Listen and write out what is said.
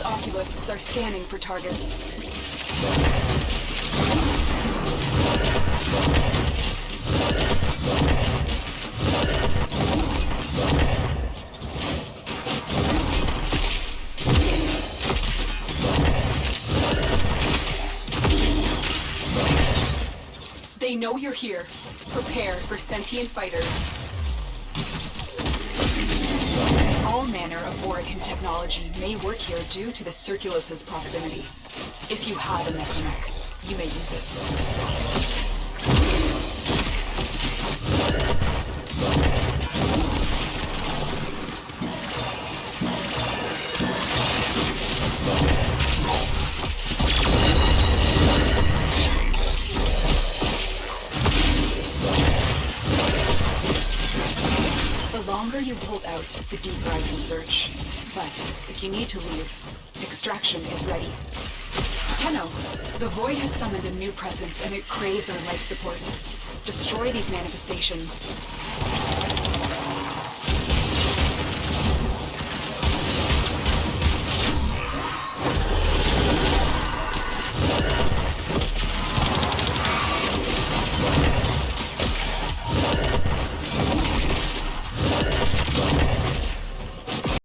specialists are scanning for targets. They know you're here. Prepare for sentient fighters. Manner of Orokin technology may work here due to the Circulus's proximity. If you have a mechanic, you may use it. You hold out, the deeper I can search. But if you need to leave, extraction is ready. Tenno, the Void has summoned a new presence and it craves our life support. Destroy these manifestations.